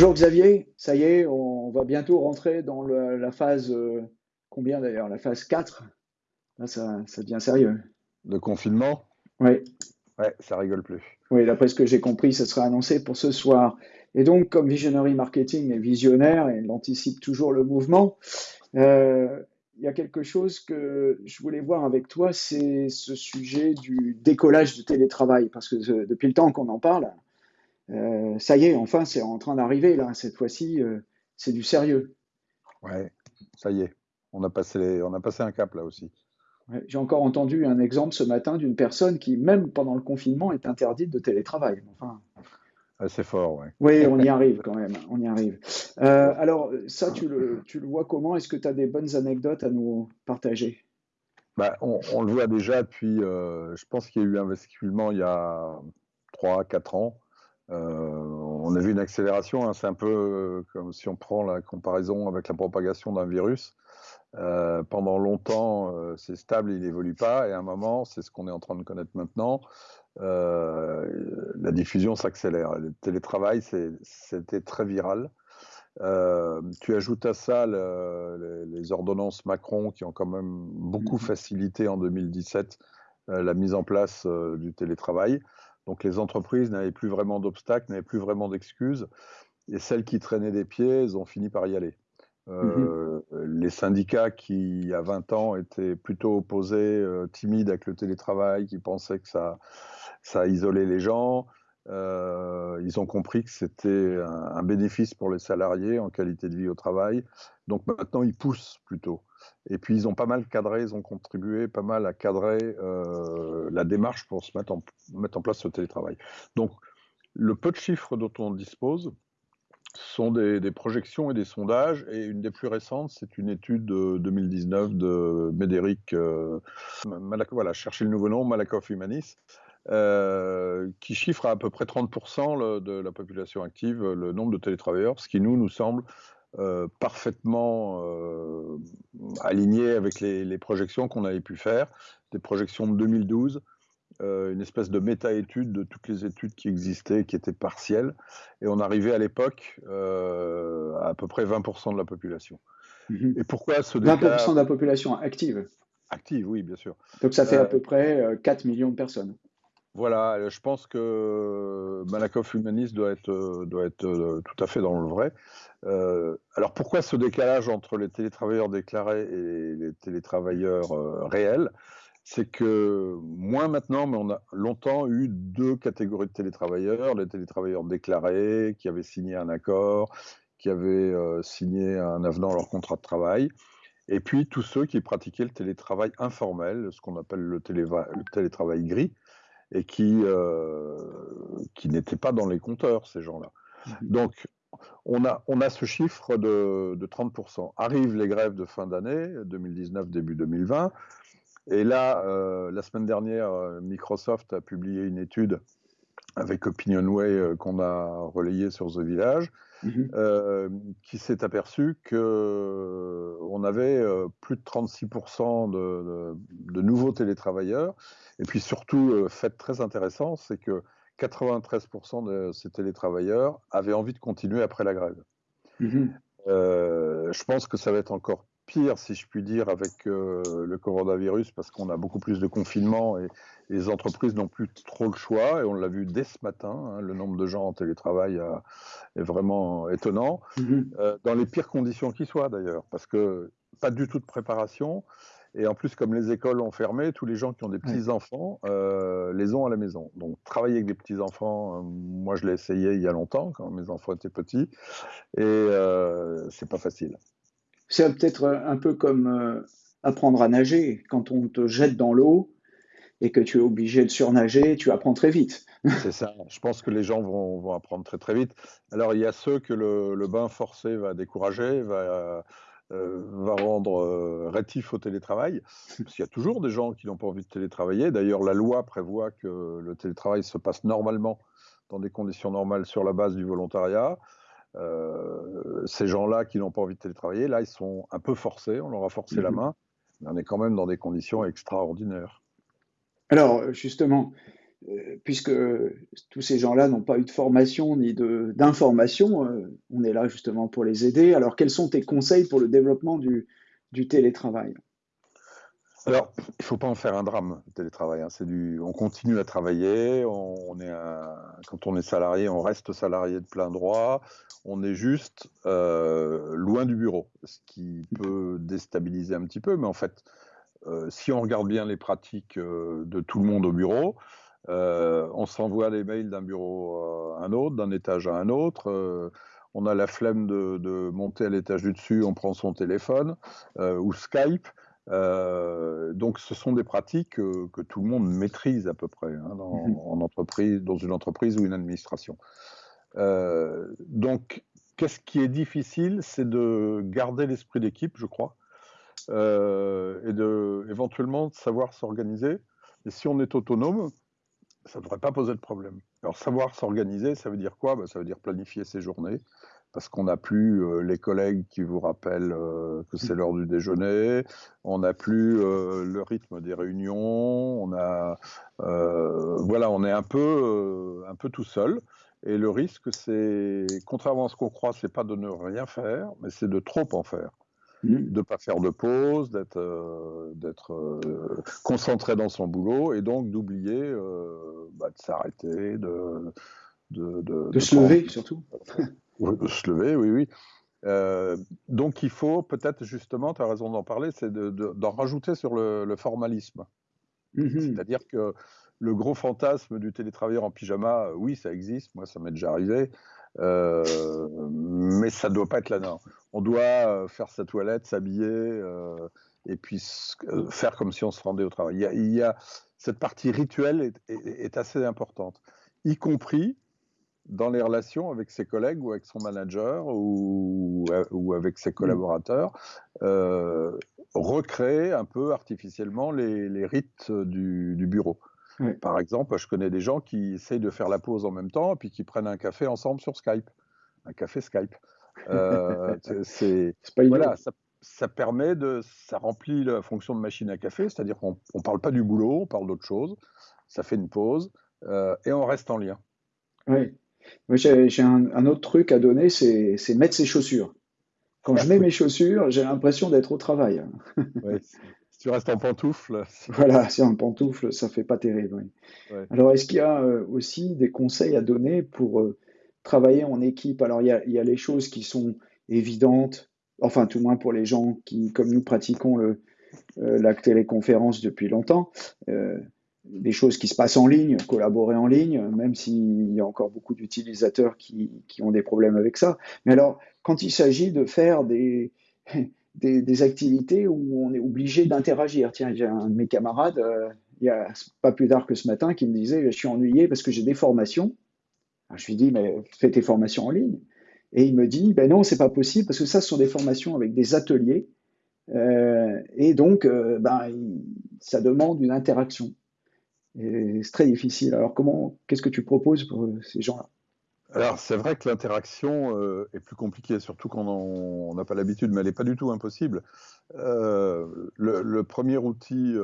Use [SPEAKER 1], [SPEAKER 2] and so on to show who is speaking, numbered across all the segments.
[SPEAKER 1] Bonjour Xavier, ça y est, on va bientôt rentrer dans le- la phase, euh, combien d'ailleurs? La phase 4. Là, ça, ça devient sérieux.
[SPEAKER 2] De confinement?
[SPEAKER 1] Oui,
[SPEAKER 2] Ouais, ça rigole plus.
[SPEAKER 1] oui, d'après ce que j'ai compris, ça sera annoncé pour ce soir. Et donc, comme Visionary Marketing est visionnaire et il anticipe toujours le mouvement, euh, il y a quelque chose que je voulais voir avec toi, c'est ce sujet du décollage du télétravail. Parce que euh, depuis le temps qu'on en parle, euh, ça y est, enfin, c'est en train d'arriver là. Cette fois-ci, euh, c'est du sérieux.
[SPEAKER 2] Ouais, ça y est. On a passé, les- on a passé un cap là aussi.
[SPEAKER 1] Ouais, J'ai encore entendu un exemple ce matin d'une personne qui, même pendant le confinement, est interdite de télétravail. Enfin,
[SPEAKER 2] c'est fort, ouais.
[SPEAKER 1] oui, on y arrive quand même, on y arrive. Euh, alors, ça, tu le, tu le vois comment? Est-ce que tu as des bonnes anecdotes à nous partager?
[SPEAKER 2] Bah, on, on le voit déjà depuis, euh, je pense qu'il y a eu un basculement il y a 3, 4 ans. Euh, on a vu une accélération, hein. c'est un peu comme si on prend la comparaison avec la propagation d'un virus. Euh, pendant longtemps, euh, c'est stable, il n'évolue pas, et à un moment, c'est ce qu'on est en train de connaître maintenant, euh, la diffusion s'accélère. Le télétravail, c'était très viral. Tu ajoutes à ça le- les, les ordonnances Macron qui ont quand même beaucoup
[SPEAKER 1] Mhm.
[SPEAKER 2] facilité en 2017 euh, la mise en place du télétravail. Donc les entreprises n'avaient plus vraiment d'obstacles, n'avaient plus vraiment d'excuses, et celles qui traînaient des pieds, elles ont fini par y aller.
[SPEAKER 1] Mhm.
[SPEAKER 2] Euh, les syndicats qui, il y a 20 ans, étaient plutôt opposés, euh, timides avec le télétravail, qui pensaient que ça, ça isolait les gens, euh, ils ont compris que c'était un, un bénéfice pour les salariés en qualité de vie au travail. Donc maintenant, ils poussent plutôt. Et puis, ils ont pas mal cadré, ils ont contribué pas mal à cadrer euh, la démarche pour se mettre en, place ce télétravail. Donc, le peu de chiffres dont on dispose, sont des, projections et des sondages, et une des plus récentes, c'est une étude de 2019 de Médéric, euh, voilà, cherchez le nouveau nom, Malakoff Humanis, euh, qui chiffre à à peu près 30% le- de la population active le nombre de télétravailleurs, ce qui nous, nous semble euh, parfaitement euh, aligné avec les, les projections qu'on avait pu faire, des projections de 2012, euh, une espèce de méta-étude de toutes les études qui existaient, qui étaient partielles, et on arrivait à l'époque à à peu près 20% de la population.
[SPEAKER 1] Mhm.
[SPEAKER 2] Et pourquoi ce
[SPEAKER 1] 20%
[SPEAKER 2] décalage
[SPEAKER 1] de la population active.
[SPEAKER 2] actif Oui, bien sûr.
[SPEAKER 1] Donc, ça fait à peu près euh, 4 millions de personnes.
[SPEAKER 2] Voilà, euh, je pense que Malakoff Humanis doit être, euh, euh, tout à fait dans le vrai. Euh, alors pourquoi ce décalage entre les télétravailleurs déclarés et les télétravailleurs euh, réels? C'est que moins maintenant, mais on a longtemps eu deux catégories de télétravailleurs, les télétravailleurs déclarés qui avaient signé un accord, qui avaient euh, signé un avenant à leur contrat de travail, et puis tous ceux qui pratiquaient le télétravail informel, ce qu'on appelle le télétravail gris et qui, euh, qui n'étaient pas dans les compteurs, ces gens-là.
[SPEAKER 1] Mhm.
[SPEAKER 2] Donc, on a, on a ce chiffre de, de 30%. Arrivent les grèves de fin d'année, 2019, début 2020. Et là, euh, la semaine dernière, euh, Microsoft a publié une étude avec Opinionway euh, qu'on a relayée sur The Village,
[SPEAKER 1] Mhm.
[SPEAKER 2] euh, qui s'est aperçu que on avait euh, plus de 36% de, de- de nouveaux télétravailleurs. Et puis surtout, euh, fait très intéressant, c'est que 93% de ces télétravailleurs avaient envie de continuer après la grève.
[SPEAKER 1] Mhm.
[SPEAKER 2] Euh, je pense que ça va être encore pire, si je puis dire, avec euh, le coronavirus, parce qu'on a beaucoup plus de confinement et, et les entreprises n'ont plus trop le choix. Et on l'a vu dès ce matin, hein, le nombre de gens en télétravail a- est vraiment étonnant,
[SPEAKER 1] Mhm.
[SPEAKER 2] euh, dans les pires conditions qui soient d'ailleurs, parce que pas du tout de préparation. Et en plus, comme les écoles ont fermé, tous les gens qui ont des petits-enfants euh, les ont à la maison. Donc, travailler avec des petits-enfants, euh, moi je l'ai essayé il y a longtemps, quand mes enfants étaient petits, et euh, c'est pas facile.
[SPEAKER 1] C'est peut-être un peu comme euh, apprendre à nager. Quand on te jette dans l'eau et que tu es obligé de surnager, tu apprends très vite.
[SPEAKER 2] C'est ça. Je pense que les gens vont, apprendre très très vite. Alors, il y a ceux que le, bain forcé va décourager, va, euh, rendre euh, rétif au télétravail. Parce qu'il y a toujours des gens qui n'ont pas envie de télétravailler. D'ailleurs, la loi prévoit que le télétravail se passe normalement, dans des conditions normales, sur la base du volontariat. Euh, ces gens-là qui n'ont pas envie de télétravailler, là, ils sont un peu forcés. On leur a forcé la
[SPEAKER 1] Mhm.
[SPEAKER 2] main. Mais on est quand même dans des conditions extraordinaires.
[SPEAKER 1] Alors, justement, puisque tous ces gens-là n'ont pas eu de formation ni d'information, on est là justement pour les aider. Alors, quels sont tes conseils pour le développement du, du télétravail?
[SPEAKER 2] Alors, il ne faut pas en faire un drame, le télétravail. Hein. Du, on continue à travailler. On, est quand on est salarié, on reste salarié de plein droit. On est juste euh, loin du bureau, ce qui peut déstabiliser un petit peu. Mais en fait, euh, si on regarde bien les pratiques euh, de tout le monde au bureau, on s'envoie les mails d'un bureau à un autre, d'un étage à un autre on a la flemme de monter à l'étage du dessus, on prend son téléphone ou Skype. Euh, donc, ce sont des pratiques que, tout le monde maîtrise à peu près hein, dans, mhm. en entreprise, dans une entreprise ou une administration. Euh, donc, qu'est-ce qui est difficile, c'est de garder l'esprit d'équipe, je crois, euh, et de éventuellement savoir s'organiser. Et si on est autonome, ça ne devrait pas poser de problème. Alors, savoir s'organiser, ça veut dire quoi? Ben, Ça veut dire planifier ses journées, parce qu'on n'a plus euh, les collègues qui vous rappellent euh, que c'est l'heure du déjeuner, on n'a plus euh, le rythme des réunions, on a, voilà, on est un peu, un peu tout seul. Et le risque, c'est, contrairement à ce qu'on croit, c'est pas de ne rien faire, mais c'est de trop en faire. Mmh. de ne pas faire de pause, d'être d'être concentré dans son boulot et donc d'oublier bah, de s'arrêter, de
[SPEAKER 1] de, de, se lever surtout.
[SPEAKER 2] Se lever, oui, oui. Euh, donc il faut peut-être justement, tu as raison d'en parler, c'est d'en rajouter sur le, formalisme. Mhm. C'est-à-dire que le gros fantasme du télétravailleur en pyjama, euh, oui, ça existe, moi ça m'est déjà arrivé, euh, mais ça ne doit pas être là. Non. On doit faire sa toilette, s'habiller et puis faire comme si on se rendait au travail. Il y a, cette partie rituelle est assez importante, y compris dans les relations avec ses collègues ou avec son manager ou, ou avec ses mmh. collaborateurs, euh, recréer un peu artificiellement les, les rites du, du bureau. Par exemple, je connais des gens qui essayent de faire la pause en même temps et puis qui prennent un café ensemble sur Skype. Un café Skype. Euh, c'est voilà, ça, ça, permet de, ça remplit la fonction de machine à café, c'est-à-dire qu'on ne parle pas du boulot, on parle d'autre chose. Ça fait une pause euh, et on reste en lien.
[SPEAKER 1] Oui. J'ai un, autre truc à donner, c'est mettre ses chaussures. Quand je mets mes chaussures, j'ai l'impression d'être au travail.
[SPEAKER 2] si tu restes en pantoufle.
[SPEAKER 1] Voilà, si en pantoufle, ça fait pas terrible. Alors, est-ce qu'il y a euh, aussi des conseils à donner pour euh, travailler en équipe? Alors, il y, a, il y, a, les choses qui sont évidentes, enfin, tout moins pour les gens qui, comme nous, pratiquons le, euh, la téléconférence depuis longtemps des choses qui se passent en ligne, collaborer en ligne, même s'il y a encore beaucoup d'utilisateurs qui, qui, ont des problèmes avec ça. Mais alors, quand il s'agit de faire des, des, activités où on est obligé d'interagir, tiens, j'ai un de mes camarades, euh, il y a pas plus tard que ce matin, qui me disait, je suis ennuyé parce que j'ai des formations. je lui dis, mais fais tes formations en ligne. Et il me dit, ben non, c'est pas possible parce que ça, ce sont des formations avec des ateliers. Euh, et donc, euh, ben, ça demande une interaction c'est très difficile. Alors, comment, qu'est-ce que tu proposes pour euh, ces gens-là?
[SPEAKER 2] Alors, c'est vrai que l'interaction euh, est plus compliquée, surtout quand on n'a pas l'habitude, mais elle n'est pas du tout impossible. Euh, le, premier outil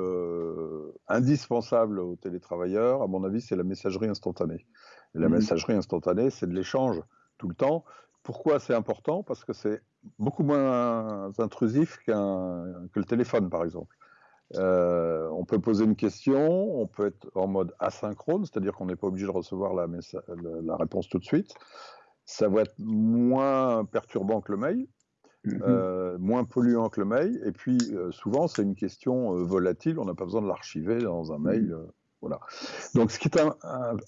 [SPEAKER 2] indispensable aux télétravailleurs, à mon avis, c'est la messagerie instantanée. la mmh. messagerie instantanée, c'est de l'échange tout le temps. Pourquoi c'est important? Parce que c'est beaucoup moins intrusif que le téléphone, par exemple. Euh, on peut poser une question, on peut être en mode asynchrone, c'est-à-dire qu'on n'est pas obligé de recevoir la, la, réponse tout de suite. Ça va être moins perturbant que le mail, mhm. euh, moins polluant que le mail. Et puis, euh, souvent, c'est une question volatile, on n'a pas besoin de l'archiver dans un mail. Mhm. voilà. Donc, ce qui est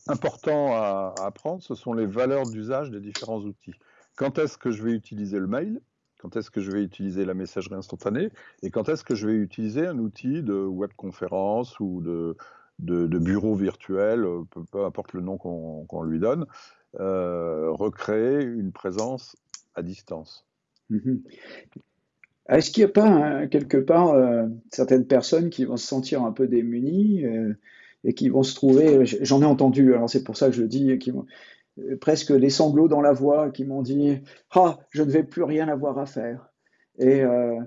[SPEAKER 2] important à apprendre, ce sont les valeurs d'usage des différents outils. Quand est-ce que je vais utiliser le mail? Quand est-ce que je vais utiliser la messagerie instantanée et quand est-ce que je vais utiliser un outil de webconférence ou de, bureau virtuel, euh, peu, importe le nom qu'on lui donne, euh, recréer une présence à distance.
[SPEAKER 1] Mhm. Est-ce qu'il n'y a pas hein, quelque part euh, certaines personnes qui vont se sentir un peu démunies et qui vont se trouver, j'en ai entendu, alors c'est pour ça que je le dis, presque les sanglots dans la voix qui m'ont dit Ah, je ne vais plus rien avoir à faire. Et euh,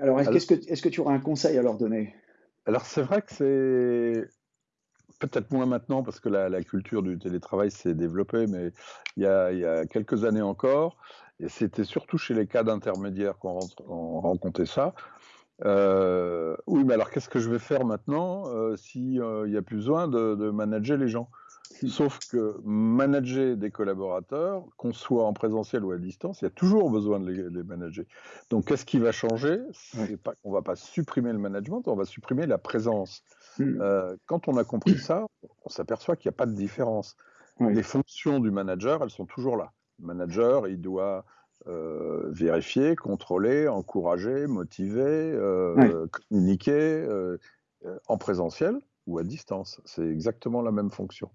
[SPEAKER 1] alors, est-ce que, est que tu auras un conseil à leur donner?
[SPEAKER 2] Alors, c'est vrai que c'est. peut-être moins maintenant parce que la, culture du télétravail s'est développée, mais il y, a, quelques années encore, et c'était surtout chez les cas d'intermédiaires qu'on rencontrait ça. Euh, oui, mais alors qu'est-ce que je vais faire maintenant euh, s'il euh, n'y a plus besoin de, manager les gens? Sauf que manager des collaborateurs, qu'on soit en présentiel ou à distance, il y a toujours besoin de les, manager. Donc qu'est-ce qui va changer? C'est pas qu'on va pas supprimer le management, on va supprimer la présence. Hmm. Euh, quand on a compris ça, on s'aperçoit qu'il n'y a pas de différence. Les fonctions du manager, elles sont toujours là. Le manager, il doit euh, vérifier, contrôler, encourager, motiver, euh, communiquer en présentiel ou à distance. C'est exactement la même fonction.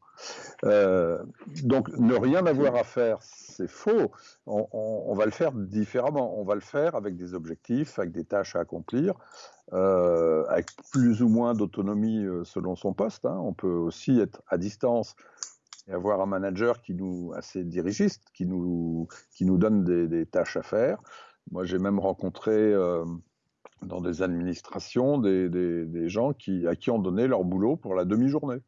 [SPEAKER 2] donc, ne rien avoir à faire, c'est faux. On, va le faire différemment. On va le faire avec des objectifs, avec des tâches à accomplir. Euh, avec plus ou moins d'autonomie euh, selon son poste. Hein. On peut aussi être à distance et avoir un manager qui nous assez dirigiste, qui nous qui nous donne des, tâches à faire. Moi, j'ai même rencontré euh, dans des administrations des, des, gens qui à qui on donnait leur boulot pour la demi-journée.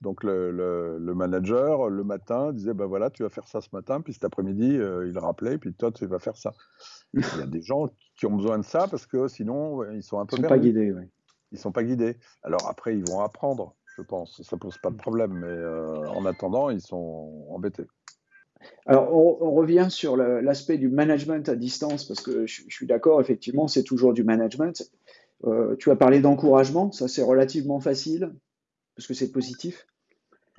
[SPEAKER 2] Donc le, le, manager, le matin, disait, ben voilà, tu vas faire ça ce matin, puis cet après-midi, il rappelait, puis toi, tu vas faire ça. Il y a des gens qui ont besoin de ça parce que sinon, ils sont un peu
[SPEAKER 1] Ils ne sont pas guidés, oui.
[SPEAKER 2] Ils sont pas guidés. Alors après, ils vont apprendre, je pense. Ça pose pas de problème, mais euh, en attendant, ils sont embêtés.
[SPEAKER 1] Alors, on, revient sur l'aspect du management à distance, parce que je, suis d'accord, effectivement, c'est toujours du management. Euh, tu as parlé d'encouragement, ça c'est relativement facile, parce que c'est positif.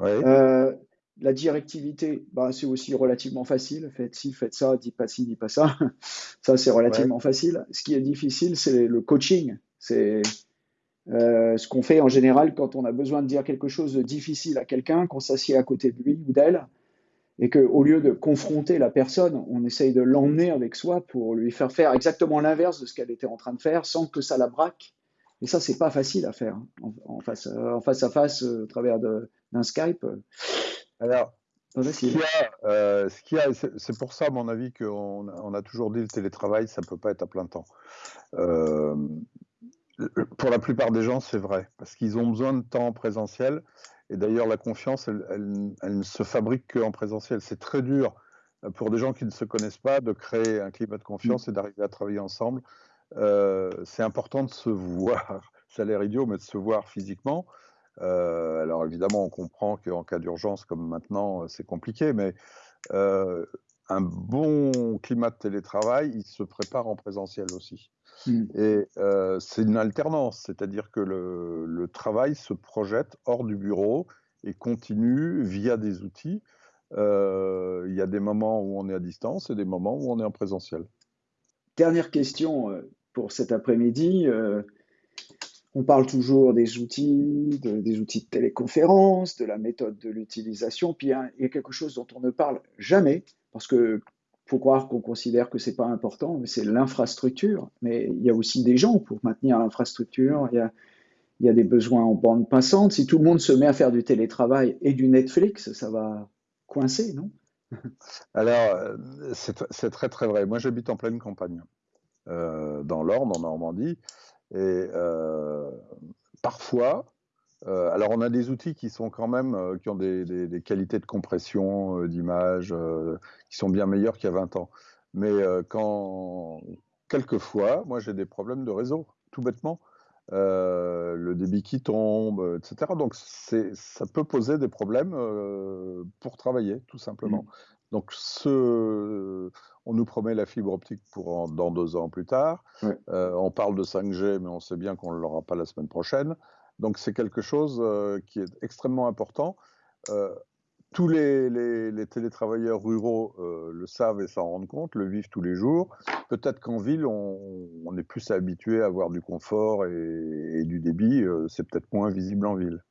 [SPEAKER 2] Euh,
[SPEAKER 1] la directivité, bah, c'est aussi relativement facile. Faites ci, faites ça, dis pas ci, dis pas ça. ça, c'est relativement facile. Ce qui est difficile, c'est le coaching. C'est euh, ce qu'on fait en général quand on a besoin de dire quelque chose de difficile à quelqu'un, qu'on s'assied à côté de lui ou d'elle, et qu'au lieu de confronter la personne, on essaye de l'emmener avec soi pour lui faire faire exactement l'inverse de ce qu'elle était en train de faire, sans que ça la braque. Et ça, c'est pas facile à faire hein, en, face, en face à face, euh, au travers d'un Skype.
[SPEAKER 2] Alors, euh, ce qu'il y a, c'est pour ça, à mon avis, qu'on on a toujours dit le télétravail, ça ne peut pas être à plein temps. Euh, pour la plupart des gens, c'est vrai, parce qu'ils ont besoin de temps présentiel. Et d'ailleurs, la confiance, elle, ne se fabrique qu'en présentiel. C'est très dur euh, pour des gens qui ne se connaissent pas de créer un climat de confiance mm. et d'arriver à travailler ensemble. c'est important de se voir. Ça a l'air idiot, mais de se voir physiquement. Euh, alors évidemment, on comprend qu'en cas d'urgence comme maintenant, euh, c'est compliqué, mais euh, un bon climat de télétravail, il se prépare en présentiel aussi. Mmh. Et c'est une alternance, c'est-à-dire que le, travail se projette hors du bureau et continue via des outils. Il y a des moments où on est à distance et des moments où on est en présentiel.
[SPEAKER 1] Dernière question pour cet après-midi. On parle toujours des outils, des outils de téléconférence, de la méthode de l'utilisation, puis il y, a quelque chose dont on ne parle jamais, parce que faut croire qu'on considère que c'est pas important, mais c'est l'infrastructure. Mais il y a aussi des gens pour maintenir l'infrastructure. Il y a, des besoins en bande passante. Si tout le monde se met à faire du télétravail et du Netflix, ça va coincer, non?
[SPEAKER 2] Alors, c'est très très vrai. Moi, j'habite en pleine campagne, euh, dans l'Orne, en Normandie. Et euh, parfois, euh, alors on a des outils qui sont quand même, euh, qui ont des, qualités de compression d'image qui sont bien meilleures qu'il y a 20 ans. Mais quand, quelquefois, moi j'ai des problèmes de réseau, tout bêtement. le débit qui tombe, etc. Donc ça peut poser des problèmes pour travailler, tout simplement. Mmh. Donc, ce, on nous promet la fibre optique pour dans deux ans plus tard. Euh, on parle de 5G, mais on sait bien qu'on ne l'aura pas la semaine prochaine. Donc, c'est quelque chose euh, qui est extrêmement important. Euh, tous les, télétravailleurs ruraux le savent et s'en rendent compte, le vivent tous les jours. Peut-être qu'en ville, on, est plus habitué à avoir du confort et du débit. c'est peut-être moins visible en ville.